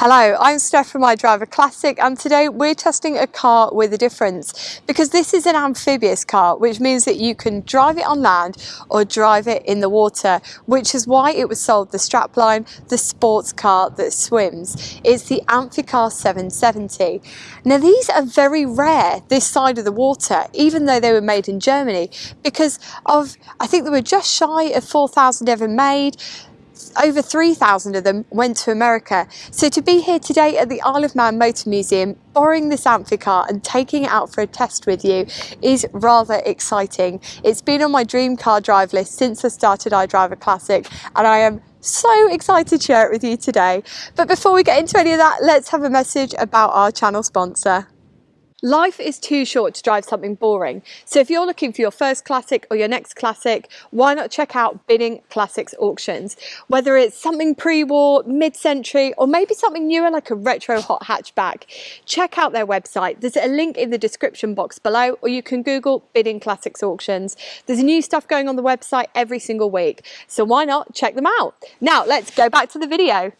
Hello, I'm Steph from iDriver Classic and today we're testing a car with a difference because this is an amphibious car which means that you can drive it on land or drive it in the water which is why it was sold the strapline, the sports car that swims. It's the Amphicar 770. Now these are very rare this side of the water even though they were made in Germany because of I think they were just shy of 4,000 ever made over 3,000 of them went to America. So to be here today at the Isle of Man Motor Museum, borrowing this Amphicar and taking it out for a test with you is rather exciting. It's been on my dream car drive list since I started iDriver Classic and I am so excited to share it with you today. But before we get into any of that, let's have a message about our channel sponsor. Life is too short to drive something boring. So if you're looking for your first classic or your next classic, why not check out Bidding Classics Auctions? Whether it's something pre-war, mid-century, or maybe something newer like a retro hot hatchback, check out their website. There's a link in the description box below, or you can Google Bidding Classics Auctions. There's new stuff going on the website every single week. So why not check them out? Now let's go back to the video.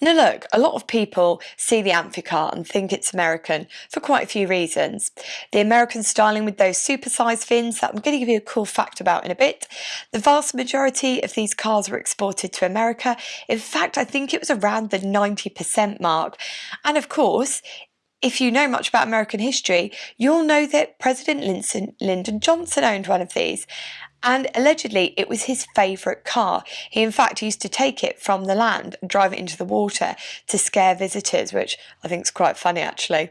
Now look, a lot of people see the Amphicar and think it's American for quite a few reasons. The American styling with those supersized fins that I'm going to give you a cool fact about in a bit. The vast majority of these cars were exported to America. In fact, I think it was around the 90% mark. And of course, if you know much about American history, you'll know that President Lyndon Johnson owned one of these and allegedly it was his favourite car. He in fact used to take it from the land and drive it into the water to scare visitors, which I think is quite funny actually.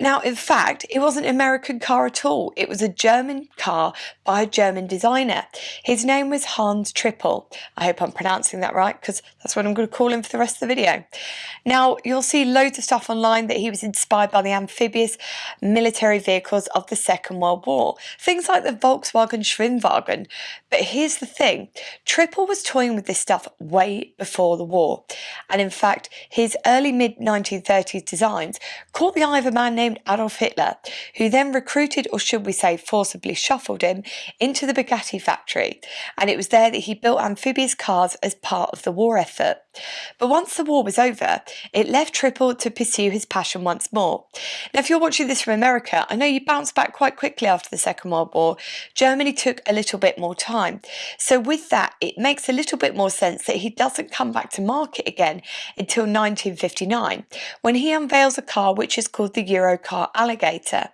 Now, in fact, it wasn't an American car at all. It was a German car by a German designer. His name was Hans Trippel. I hope I'm pronouncing that right because that's what I'm going to call him for the rest of the video. Now, you'll see loads of stuff online that he was inspired by the amphibious military vehicles of the Second World War. Things like the Volkswagen Schwimmwagen. But here's the thing. Trippel was toying with this stuff way before the war. And in fact, his early mid-1930s designs caught the eye of a man named named Adolf Hitler, who then recruited, or should we say forcibly shuffled him, into the Bugatti factory. And it was there that he built amphibious cars as part of the war effort. But once the war was over, it left Trippel to pursue his passion once more. Now, if you're watching this from America, I know you bounced back quite quickly after the Second World War. Germany took a little bit more time. So with that, it makes a little bit more sense that he doesn't come back to market again until 1959, when he unveils a car which is called the Eurocar Alligator.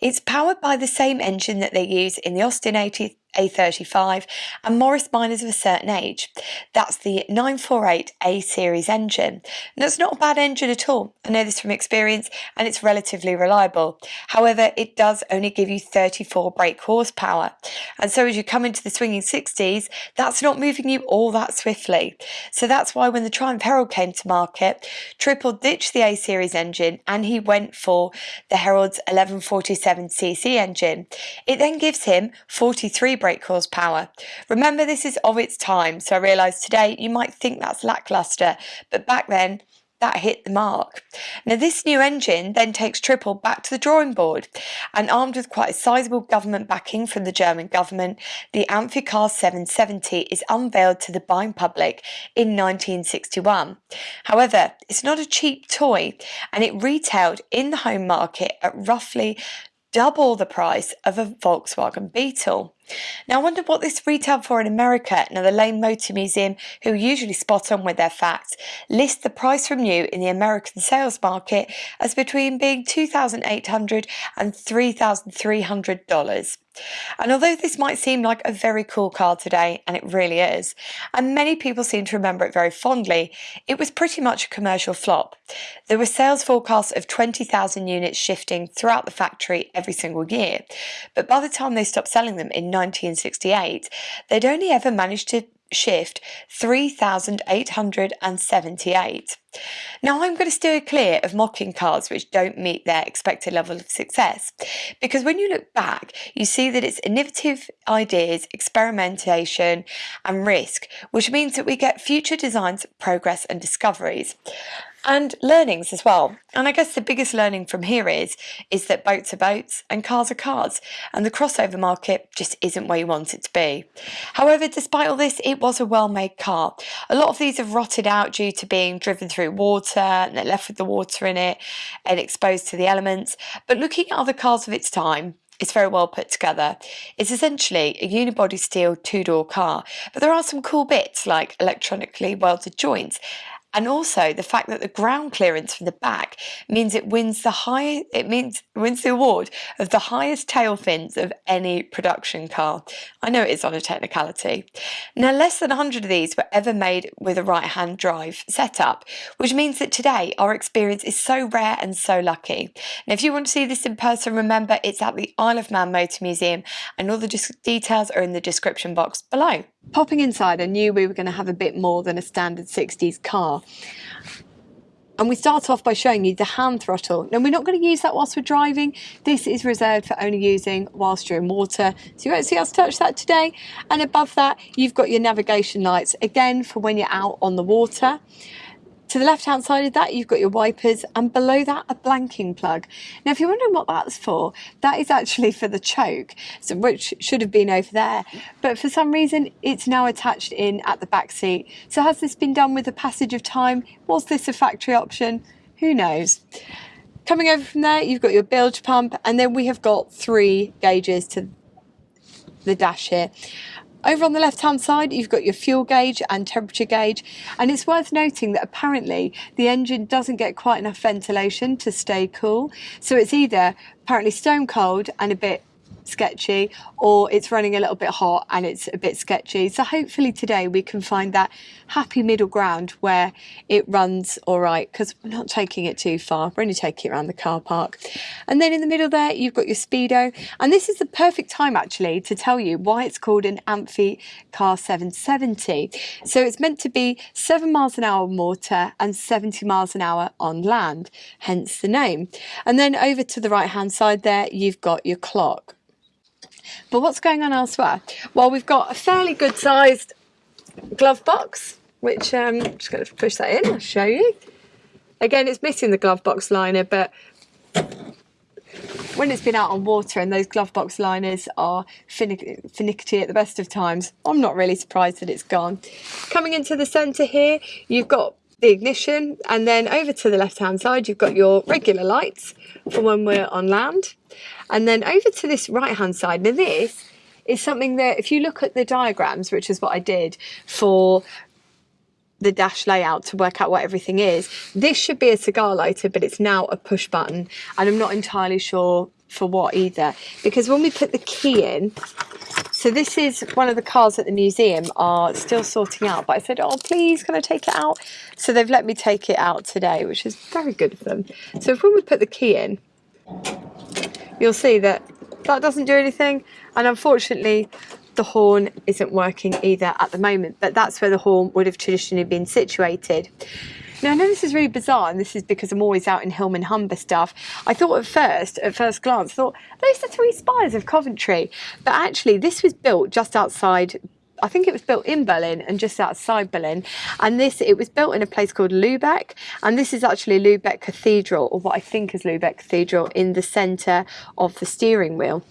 It's powered by the same engine that they use in the Austin 80 a35 and Morris Minors of a certain age. That's the 948 A series engine. And it's not a bad engine at all. I know this from experience and it's relatively reliable. However, it does only give you 34 brake horsepower. And so as you come into the swinging 60s, that's not moving you all that swiftly. So that's why when the Triumph Herald came to market, Trippel ditched the A series engine and he went for the Herald's 1147cc engine. It then gives him 43 brake horsepower. Remember this is of its time, so I realise today you might think that's lackluster, but back then that hit the mark. Now this new engine then takes Trippel back to the drawing board and armed with quite a sizable government backing from the German government, the Amphicar 770 is unveiled to the buying public in 1961. However, it's not a cheap toy and it retailed in the home market at roughly double the price of a Volkswagen Beetle. Now I wonder what this retailed for in America. Now the Lane Motor Museum, who are usually spot on with their facts, list the price from new in the American sales market as between being $2,800 and $3,300. And although this might seem like a very cool car today, and it really is, and many people seem to remember it very fondly, it was pretty much a commercial flop. There were sales forecasts of 20,000 units shifting throughout the factory every single year, but by the time they stopped selling them in 1968, they'd only ever managed to shift 3,878. Now I'm going to steer clear of mocking cards which don't meet their expected level of success because when you look back you see that it's innovative ideas, experimentation and risk which means that we get future designs, progress and discoveries. And learnings as well. And I guess the biggest learning from here is is that boats are boats and cars are cars, and the crossover market just isn't where you want it to be. However, despite all this, it was a well-made car. A lot of these have rotted out due to being driven through water and they're left with the water in it and exposed to the elements. But looking at other cars of its time, it's very well put together. It's essentially a unibody steel two door car, but there are some cool bits like electronically welded joints and also the fact that the ground clearance from the back means it wins the high it means wins the award of the highest tail fins of any production car. I know it is on a technicality. Now less than 100 of these were ever made with a right hand drive setup, which means that today our experience is so rare and so lucky. Now if you want to see this in person, remember it's at the Isle of Man Motor Museum and all the details are in the description box below. Popping inside, I knew we were going to have a bit more than a standard 60s car. And we start off by showing you the hand throttle. Now we're not going to use that whilst we're driving. This is reserved for only using whilst you're in water. So you won't see us touch that today. And above that, you've got your navigation lights, again, for when you're out on the water. To the left hand side of that, you've got your wipers and below that, a blanking plug. Now, if you're wondering what that's for, that is actually for the choke, so, which should have been over there. But for some reason, it's now attached in at the back seat. So has this been done with the passage of time? Was this a factory option? Who knows? Coming over from there, you've got your bilge pump, and then we have got three gauges to the dash here. Over on the left hand side you've got your fuel gauge and temperature gauge and it's worth noting that apparently the engine doesn't get quite enough ventilation to stay cool. So it's either apparently stone cold and a bit sketchy or it's running a little bit hot and it's a bit sketchy. So hopefully today we can find that happy middle ground where it runs all right because we're not taking it too far. We're only taking it around the car park. And then in the middle there, you've got your speedo. And this is the perfect time actually to tell you why it's called an Amphy Car 770. So it's meant to be seven miles an hour on water and 70 miles an hour on land, hence the name. And then over to the right hand side there, you've got your clock. But what's going on elsewhere? Well, we've got a fairly good sized glove box, which um, I'm just going to push that in, I'll show you. Again, it's missing the glove box liner, but when it's been out on water and those glove box liners are finic finicky at the best of times, I'm not really surprised that it's gone. Coming into the centre here, you've got the ignition and then over to the left hand side you've got your regular lights for when we're on land and then over to this right hand side now this is something that if you look at the diagrams which is what I did for the dash layout to work out what everything is this should be a cigar lighter but it's now a push button and I'm not entirely sure for what either because when we put the key in so this is one of the cars at the museum are still sorting out, but I said, oh, please, can I take it out? So they've let me take it out today, which is very good of them. So if we would put the key in, you'll see that that doesn't do anything. And unfortunately, the horn isn't working either at the moment, but that's where the horn would have traditionally been situated. Now, I know this is really bizarre, and this is because I'm always out in Hillman Humber stuff. I thought at first, at first glance, thought, those are three spires of Coventry. But actually, this was built just outside I think it was built in Berlin and just outside Berlin. And this, it was built in a place called Lubeck. And this is actually Lubeck Cathedral, or what I think is Lubeck Cathedral, in the centre of the steering wheel.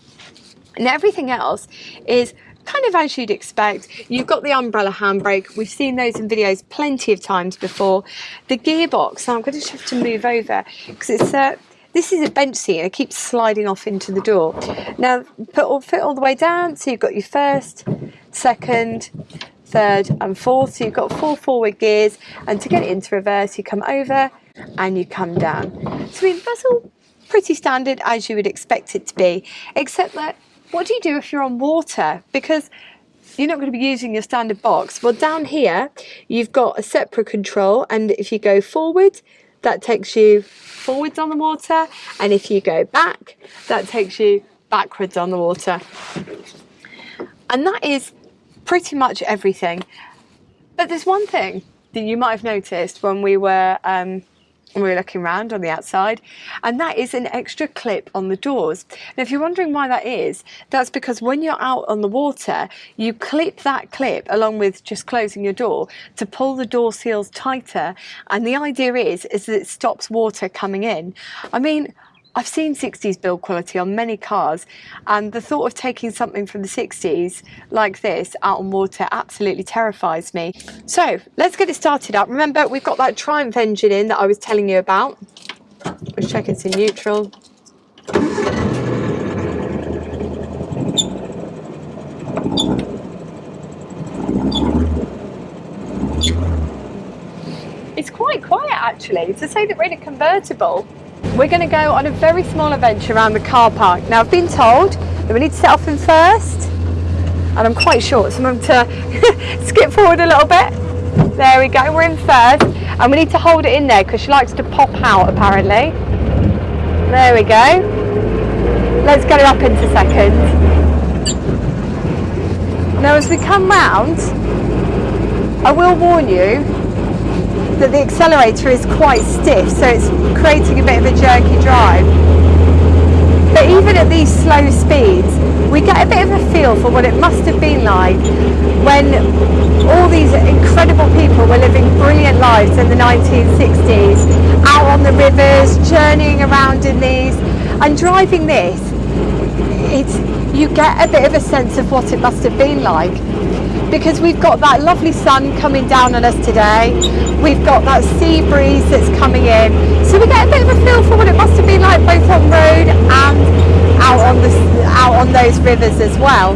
And everything else is kind of as you'd expect. You've got the umbrella handbrake. We've seen those in videos plenty of times before. The gearbox, I'm going to have to move over because it's uh, this is a bench seat and it keeps sliding off into the door. Now put all, fit all the way down so you've got your first, second, third and fourth. So you've got four forward gears and to get it into reverse you come over and you come down. So that's all pretty standard as you would expect it to be except that what do you do if you're on water? Because you're not going to be using your standard box. Well, down here, you've got a separate control. And if you go forward, that takes you forwards on the water. And if you go back, that takes you backwards on the water. And that is pretty much everything. But there's one thing that you might have noticed when we were um, we're looking around on the outside and that is an extra clip on the doors. Now if you're wondering why that is that's because when you're out on the water you clip that clip along with just closing your door to pull the door seals tighter. And the idea is is that it stops water coming in. I mean I've seen 60s build quality on many cars and the thought of taking something from the 60s like this out on water absolutely terrifies me. So let's get it started up. Remember we've got that Triumph engine in that I was telling you about. Let's check it's in neutral. It's quite quiet actually to say that we're in a convertible we're going to go on a very small adventure around the car park. Now I've been told that we need to set off in first and I'm quite short so I'm going to skip forward a little bit. There we go, we're in first and we need to hold it in there because she likes to pop out apparently. There we go. Let's get her up into second. Now as we come round, I will warn you that the accelerator is quite stiff, so it's creating a bit of a jerky drive. But even at these slow speeds, we get a bit of a feel for what it must have been like when all these incredible people were living brilliant lives in the 1960s, out on the rivers, journeying around in these, and driving this, it's, you get a bit of a sense of what it must have been like because we've got that lovely sun coming down on us today. We've got that sea breeze that's coming in. So we get a bit of a feel for what it must have been like both on road and out on, the, out on those rivers as well.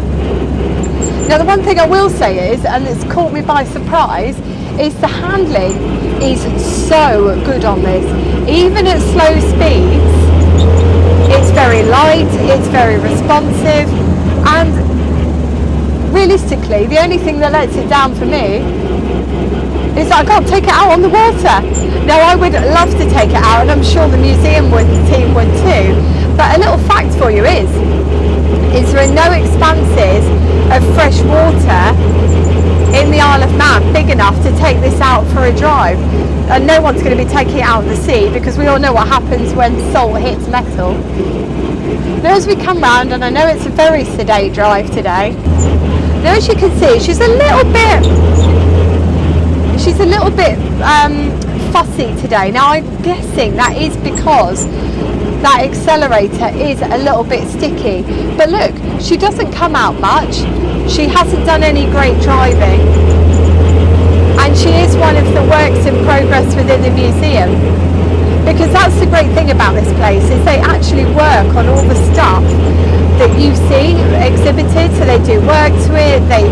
Now the one thing I will say is, and it's caught me by surprise, is the handling is so good on this. Even at slow speeds, it's very light, it's very responsive, and realistically, the only thing that lets it down for me is that I can't take it out on the water. Now, I would love to take it out, and I'm sure the museum would, team would too. But a little fact for you is, is there are no expanses of fresh water in the Isle of Man big enough to take this out for a drive. And no one's going to be taking it out of the sea because we all know what happens when salt hits metal. Now as we come round, and I know it's a very sedate drive today, now as you can see, she's a little bit, she's a little bit um, fussy today. Now I'm guessing that is because that accelerator is a little bit sticky. But look, she doesn't come out much. She hasn't done any great driving. And she is one of the works in progress within the museum. Because that's the great thing about this place, is they actually work on all the stuff that you see exhibited. So they do work to it, they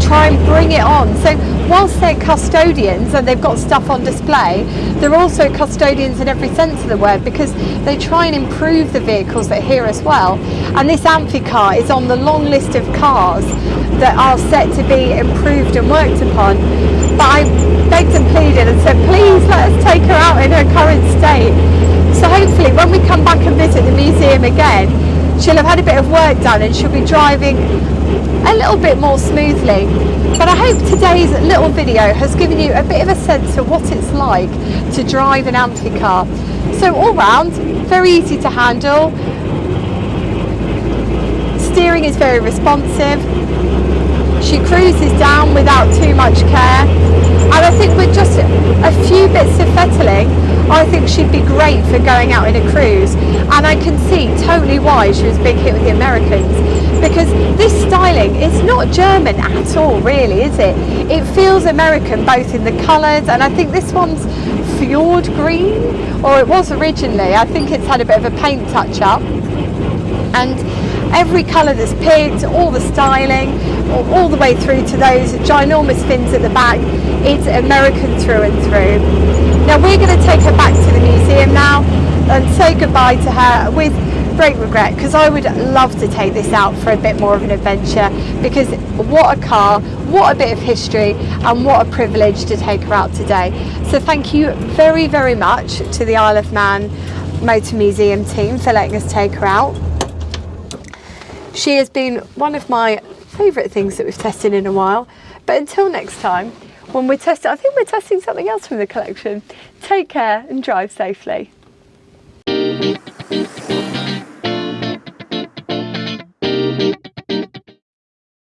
try and bring it on. So whilst they're custodians and they've got stuff on display, they're also custodians in every sense of the word because they try and improve the vehicles that are here as well. And this Amphicar is on the long list of cars that are set to be improved and worked upon. But I and pleaded and said, please let us take her out in her current state. So hopefully when we come back and visit the museum again, she'll have had a bit of work done and she'll be driving a little bit more smoothly. But I hope today's little video has given you a bit of a sense of what it's like to drive an Amphicar. So all round, very easy to handle. Steering is very responsive. She cruises down without too much care. And I think with just a few bits of fettling, I think she'd be great for going out in a cruise. And I can see totally why she was a big hit with the Americans. Because this styling is not German at all really is it? It feels American both in the colours and I think this one's fjord green or it was originally. I think it's had a bit of a paint touch up. And every colour that's picked, all the styling, all the way through to those ginormous fins at the back, it's American through and through. Now we're going to take her back to the museum now and say goodbye to her with great regret because I would love to take this out for a bit more of an adventure because what a car, what a bit of history and what a privilege to take her out today. So thank you very, very much to the Isle of Man Motor Museum team for letting us take her out. She has been one of my favourite things that we've tested in a while. But until next time, when we're testing, I think we're testing something else from the collection. Take care and drive safely.